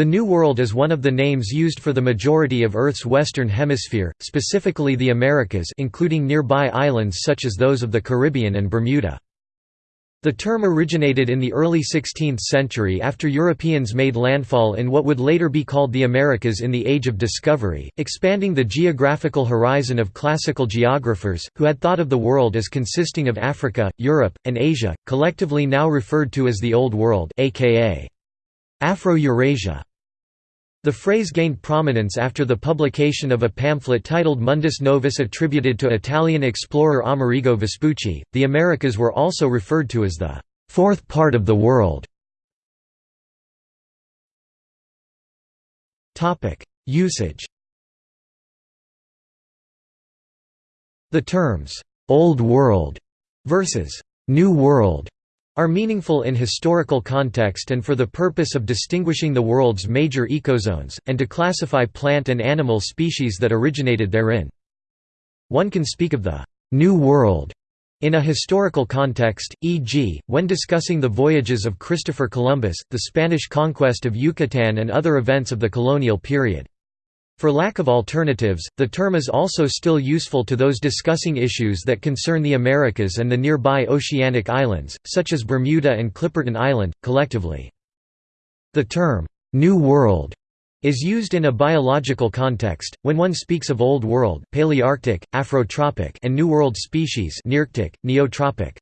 The New World is one of the names used for the majority of Earth's western hemisphere, specifically the Americas including nearby islands such as those of the Caribbean and Bermuda. The term originated in the early 16th century after Europeans made landfall in what would later be called the Americas in the Age of Discovery, expanding the geographical horizon of classical geographers, who had thought of the world as consisting of Africa, Europe, and Asia, collectively now referred to as the Old World aka Afro-Eurasia. The phrase gained prominence after the publication of a pamphlet titled Mundus Novus attributed to Italian explorer Amerigo Vespucci. The Americas were also referred to as the fourth part of the world. Topic: Usage. The terms Old World versus New World are meaningful in historical context and for the purpose of distinguishing the world's major ecozones, and to classify plant and animal species that originated therein. One can speak of the «New World» in a historical context, e.g., when discussing the voyages of Christopher Columbus, the Spanish conquest of Yucatan and other events of the colonial period. For lack of alternatives, the term is also still useful to those discussing issues that concern the Americas and the nearby oceanic islands, such as Bermuda and Clipperton Island, collectively. The term, New World, is used in a biological context, when one speaks of Old World Palearctic, Afrotropic and New World species Nearctic, Neotropic.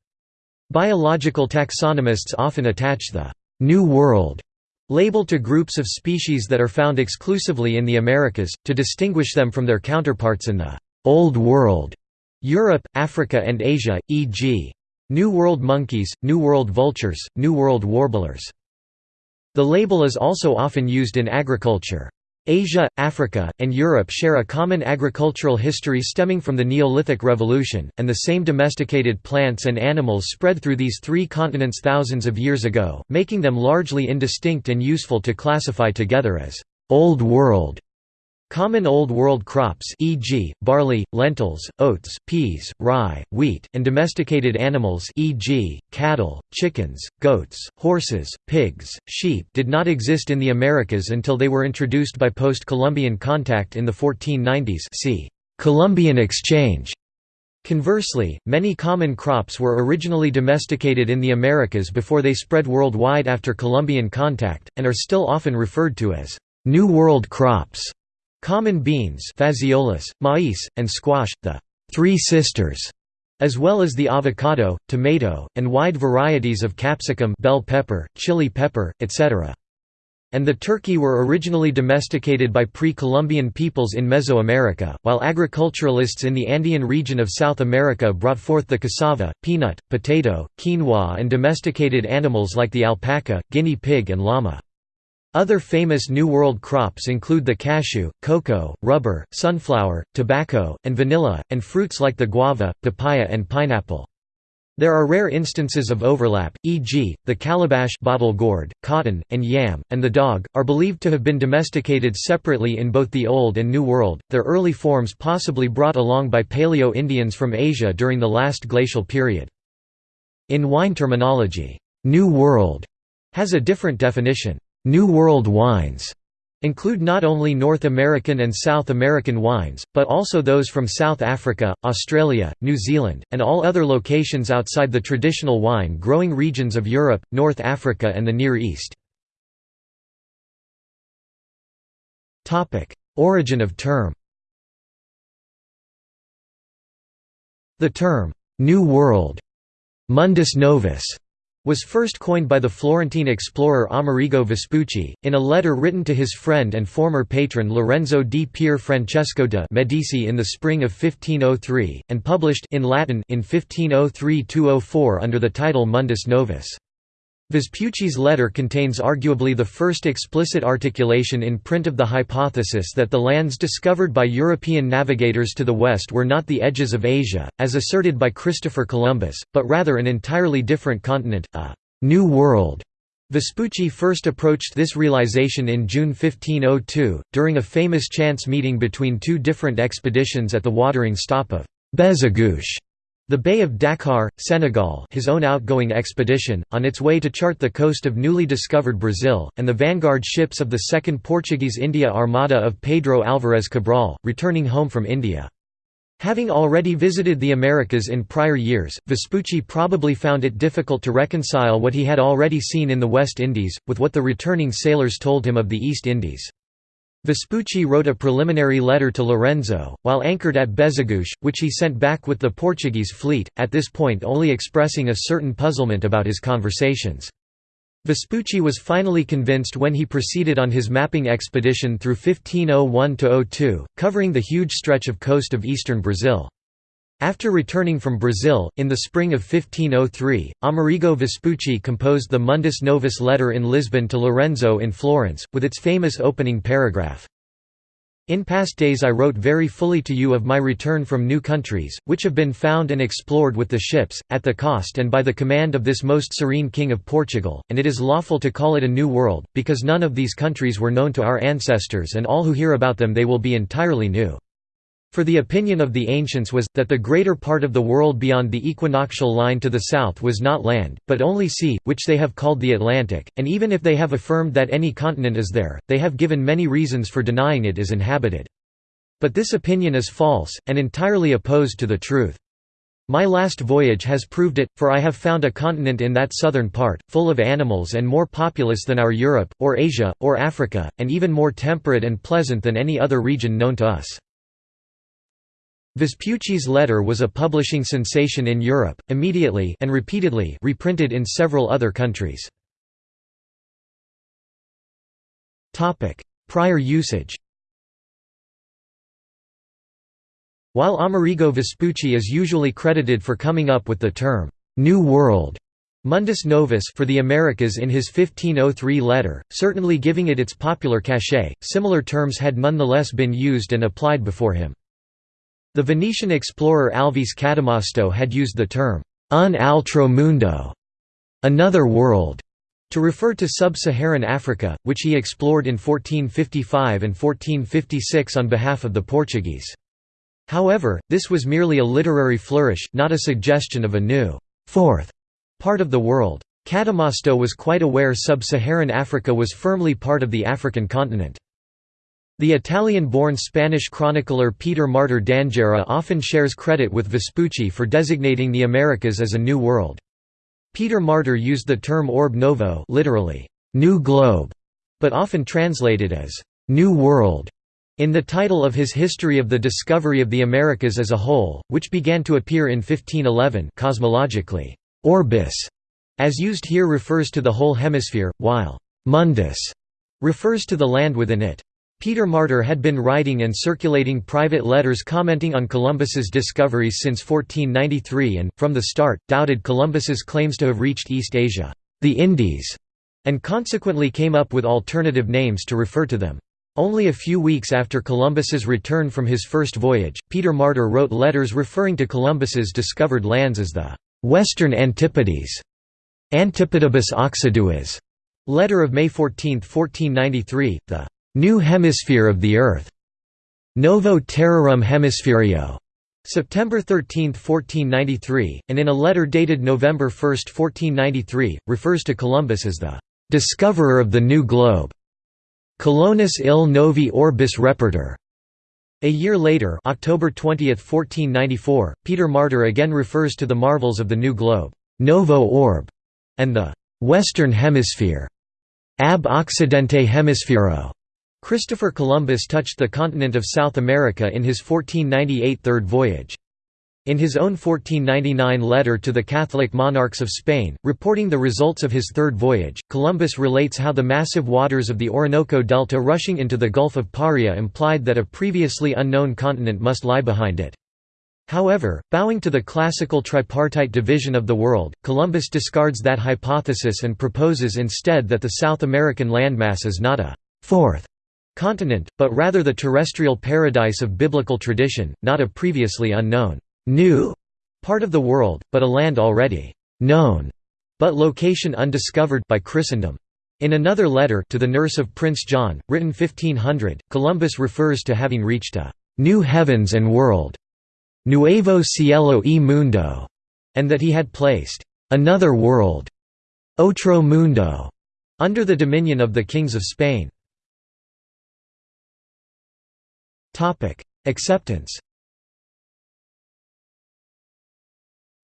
Biological taxonomists often attach the «New World» label to groups of species that are found exclusively in the Americas, to distinguish them from their counterparts in the «Old World» Europe, Africa and Asia, e.g. New World monkeys, New World vultures, New World warblers. The label is also often used in agriculture. Asia, Africa, and Europe share a common agricultural history stemming from the Neolithic Revolution, and the same domesticated plants and animals spread through these three continents thousands of years ago, making them largely indistinct and useful to classify together as «Old World» Common Old World crops e.g., barley, lentils, oats, peas, rye, wheat, and domesticated animals e.g., cattle, chickens, goats, horses, pigs, sheep did not exist in the Americas until they were introduced by post-Columbian contact in the 1490s see Columbian Exchange. Conversely, many common crops were originally domesticated in the Americas before they spread worldwide after Columbian contact, and are still often referred to as New World crops. Common beans Phaseolus, maize, and squash, the Three Sisters, as well as the avocado, tomato, and wide varieties of capsicum bell pepper, chili pepper, etc. And the turkey were originally domesticated by pre-Columbian peoples in Mesoamerica, while agriculturalists in the Andean region of South America brought forth the cassava, peanut, potato, quinoa and domesticated animals like the alpaca, guinea pig and llama. Other famous New World crops include the cashew, cocoa, rubber, sunflower, tobacco, and vanilla, and fruits like the guava, papaya and pineapple. There are rare instances of overlap, e.g., the calabash bottle gourd, cotton, and yam, and the dog, are believed to have been domesticated separately in both the Old and New World, their early forms possibly brought along by Paleo-Indians from Asia during the last glacial period. In wine terminology, New World has a different definition. New World wines include not only North American and South American wines, but also those from South Africa, Australia, New Zealand, and all other locations outside the traditional wine-growing regions of Europe, North Africa and the Near East. Origin of term The term, "'New World' Mundus Novus was first coined by the Florentine explorer Amerigo Vespucci, in a letter written to his friend and former patron Lorenzo di Pier Francesco de' Medici in the spring of 1503, and published in Latin in 1503–204 under the title Mundus Novus. Vespucci's letter contains arguably the first explicit articulation in print of the hypothesis that the lands discovered by European navigators to the west were not the edges of Asia, as asserted by Christopher Columbus, but rather an entirely different continent, a «New World». Vespucci first approached this realization in June 1502, during a famous chance meeting between two different expeditions at the watering stop of Bezeguiche The Bay of Dakar, Senegal his own outgoing expedition, on its way to chart the coast of newly discovered Brazil, and the vanguard ships of the Second Portuguese India Armada of Pedro Álvares Cabral, returning home from India. Having already visited the Americas in prior years, Vespucci probably found it difficult to reconcile what he had already seen in the West Indies, with what the returning sailors told him of the East Indies. Vespucci wrote a preliminary letter to Lorenzo, while anchored at Bezeguiche, which he sent back with the Portuguese fleet, at this point only expressing a certain puzzlement about his conversations. Vespucci was finally convinced when he proceeded on his mapping expedition through 1501–02, covering the huge stretch of coast of eastern Brazil. After returning from Brazil, in the spring of 1503, Amerigo Vespucci composed the Mundus Novus letter in Lisbon to Lorenzo in Florence, with its famous opening paragraph. In past days I wrote very fully to you of my return from new countries, which have been found and explored with the ships, at the cost and by the command of this most serene King of Portugal, and it is lawful to call it a new world, because none of these countries were known to our ancestors and all who hear about them they will be entirely new. For the opinion of the ancients was, that the greater part of the world beyond the equinoctial line to the south was not land, but only sea, which they have called the Atlantic, and even if they have affirmed that any continent is there, they have given many reasons for denying it is inhabited. But this opinion is false, and entirely opposed to the truth. My last voyage has proved it, for I have found a continent in that southern part, full of animals and more populous than our Europe, or Asia, or Africa, and even more temperate and pleasant than any other region known to us. Vespucci's letter was a publishing sensation in Europe, immediately and repeatedly reprinted in several other countries. Prior usage While Amerigo Vespucci is usually credited for coming up with the term, "'New World' Mundus Novus for the Americas in his 1503 letter, certainly giving it its popular cachet, similar terms had nonetheless been used and applied before him. The Venetian explorer Alvise Cadamosto had used the term, un altro mundo, another world, to refer to sub-Saharan Africa, which he explored in 1455 and 1456 on behalf of the Portuguese. However, this was merely a literary flourish, not a suggestion of a new, fourth part of the world. Cadamosto was quite aware sub-Saharan Africa was firmly part of the African continent. The Italian-born Spanish chronicler Peter Martyr d'Anghiera often shares credit with Vespucci for designating the Americas as a new world. Peter Martyr used the term orb novo literally, new globe, but often translated as new world in the title of his History of the Discovery of the Americas as a Whole, which began to appear in 1511 cosmologically, orbis, as used here refers to the whole hemisphere, while mundus refers to the land within it. Peter Martyr had been writing and circulating private letters commenting on Columbus's discoveries since 1493 and, from the start, doubted Columbus's claims to have reached East Asia, the Indies, and consequently came up with alternative names to refer to them. Only a few weeks after Columbus's return from his first voyage, Peter Martyr wrote letters referring to Columbus's discovered lands as the «Western Antipodes» Antipodibus Occiduas. Letter of May 14, 1493, the New Hemisphere of the Earth. Novo Terrarum Hemisphereo. September 13, 1493, and in a letter dated November 1, 1493, refers to Columbus as the discoverer of the new globe. Colonus il novi orbis repertor. A year later, October 20, 1494, Peter Martyr again refers to the marvels of the new globe, novo orb, and the western hemisphere, ab occidente hemisphero. Christopher Columbus touched the continent of South America in his 1498 third voyage. In his own 1499 letter to the Catholic monarchs of Spain, reporting the results of his third voyage, Columbus relates how the massive waters of the Orinoco Delta rushing into the Gulf of Paria implied that a previously unknown continent must lie behind it. However, bowing to the classical tripartite division of the world, Columbus discards that hypothesis and proposes instead that the South American landmass is not a fourth continent, but rather the terrestrial paradise of biblical tradition, not a previously unknown, new part of the world, but a land already known, but location undiscovered by Christendom. In another letter to the nurse of Prince John, written 1500, Columbus refers to having reached a new heavens and world, Nuevo Cielo y Mundo, and that he had placed another world, Otro Mundo, under the dominion of the kings of Spain. Acceptance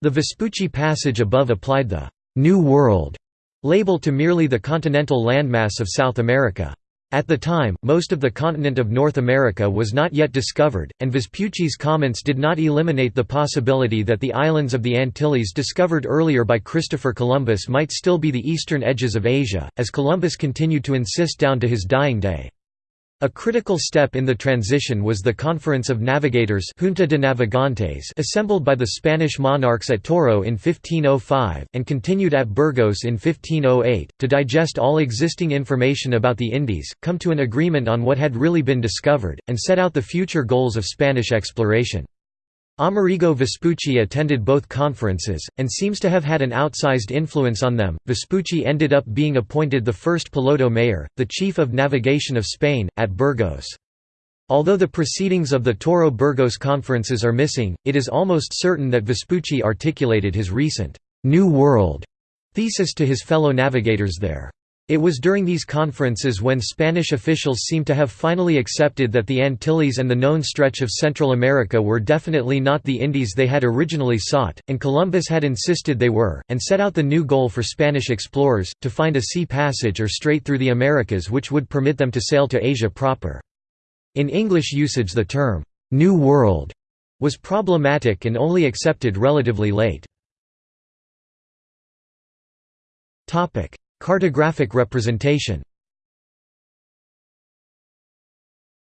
The Vespucci passage above applied the «New World» label to merely the continental landmass of South America. At the time, most of the continent of North America was not yet discovered, and Vespucci's comments did not eliminate the possibility that the islands of the Antilles discovered earlier by Christopher Columbus might still be the eastern edges of Asia, as Columbus continued to insist down to his dying day. A critical step in the transition was the Conference of Navigators Junta de Navegantes assembled by the Spanish monarchs at Toro in 1505, and continued at Burgos in 1508, to digest all existing information about the Indies, come to an agreement on what had really been discovered, and set out the future goals of Spanish exploration. Amerigo Vespucci attended both conferences, and seems to have had an outsized influence on them. Vespucci ended up being appointed the first piloto mayor, the chief of navigation of Spain, at Burgos. Although the proceedings of the Toro Burgos conferences are missing, it is almost certain that Vespucci articulated his recent New World thesis to his fellow navigators there. It was during these conferences when Spanish officials seemed to have finally accepted that the Antilles and the known stretch of Central America were definitely not the Indies they had originally sought, and Columbus had insisted they were, and set out the new goal for Spanish explorers, to find a sea passage or strait through the Americas which would permit them to sail to Asia proper. In English usage the term, "'New World' was problematic and only accepted relatively late. Cartographic representation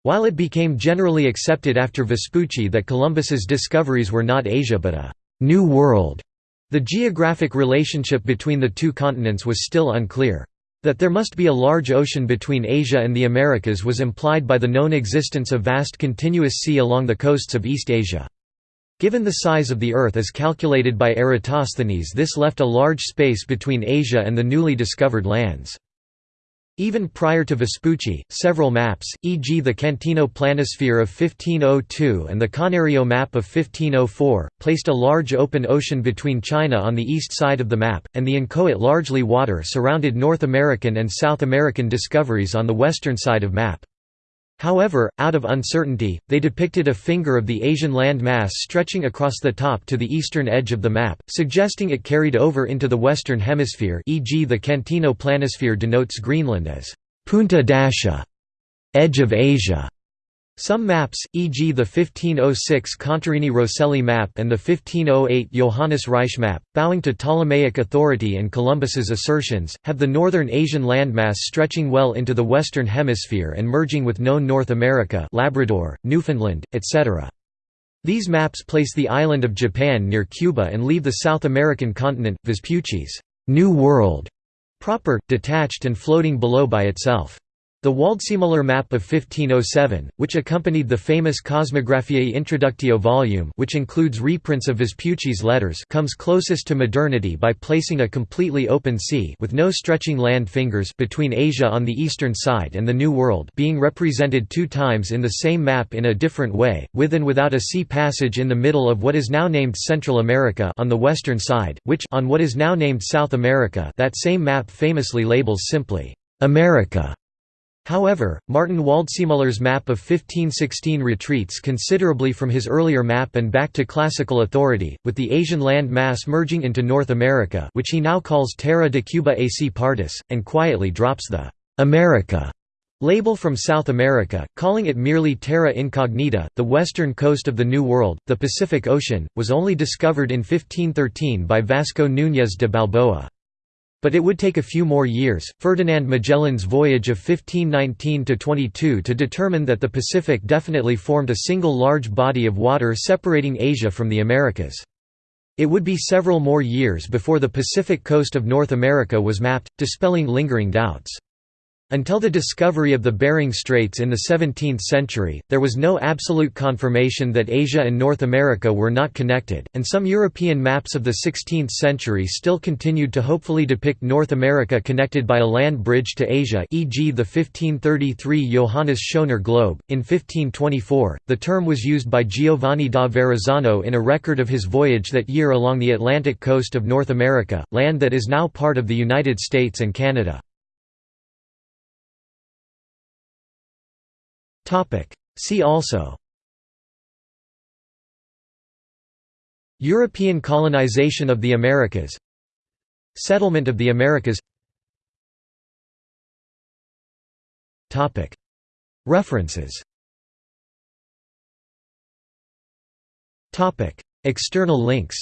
While it became generally accepted after Vespucci that Columbus's discoveries were not Asia but a «New World», the geographic relationship between the two continents was still unclear. That there must be a large ocean between Asia and the Americas was implied by the known existence of vast continuous sea along the coasts of East Asia. Given the size of the Earth as calculated by Eratosthenes this left a large space between Asia and the newly discovered lands. Even prior to Vespucci, several maps, e.g. the Cantino planisphere of 1502 and the Canerio map of 1504, placed a large open ocean between China on the east side of the map, and the inchoate largely water surrounded North American and South American discoveries on the western side of map. However, out of uncertainty, they depicted a finger of the Asian land mass stretching across the top to the eastern edge of the map, suggesting it carried over into the western hemisphere e.g. the Cantino planisphere denotes Greenland as «punta d'Asia» edge of Asia", some maps, e.g. the 1506 Contarini-Rosselli map and the 1508 Johannes Ruysch map, bowing to Ptolemaic authority and Columbus's assertions, have the northern Asian landmass stretching well into the western hemisphere and merging with known North America Labrador, Newfoundland, etc. These maps place the island of Japan near Cuba and leave the South American continent, Vespucci's New World, proper, detached and floating below by itself. The Waldseemüller map of 1507, which accompanied the famous Cosmographiae Introductio volume which includes reprints of Vespucci's letters comes closest to modernity by placing a completely open sea with no stretching land fingers between Asia on the eastern side and the New World being represented two times in the same map in a different way, with and without a sea passage in the middle of what is now named Central America on the western side, which on what is now named South America that same map famously labels simply, "'America' However, Martin Waldseemüller's map of 1516 retreats considerably from his earlier map and back to classical authority, with the Asian land mass merging into North America which he now calls Terra de Cuba Asie Partis, and quietly drops the «America» label from South America, calling it merely Terra Incognita. The western coast of the New World, the Pacific Ocean, was only discovered in 1513 by Vasco Núñez de Balboa. But it would take a few more years, Ferdinand Magellan's voyage of 1519–22 to determine that the Pacific definitely formed a single large body of water separating Asia from the Americas. It would be several more years before the Pacific coast of North America was mapped, dispelling lingering doubts. Until the discovery of the Bering Straits in the 17th century, there was no absolute confirmation that Asia and North America were not connected, and some European maps of the 16th century still continued to hopefully depict North America connected by a land bridge to Asia e.g. the 1533 Johannes Schöner globe. In 1524, the term was used by Giovanni da Verrazzano in a record of his voyage that year along the Atlantic coast of North America, land that is now part of the United States and Canada. See also. European colonization of the Americas. Settlement of the Americas. References. External links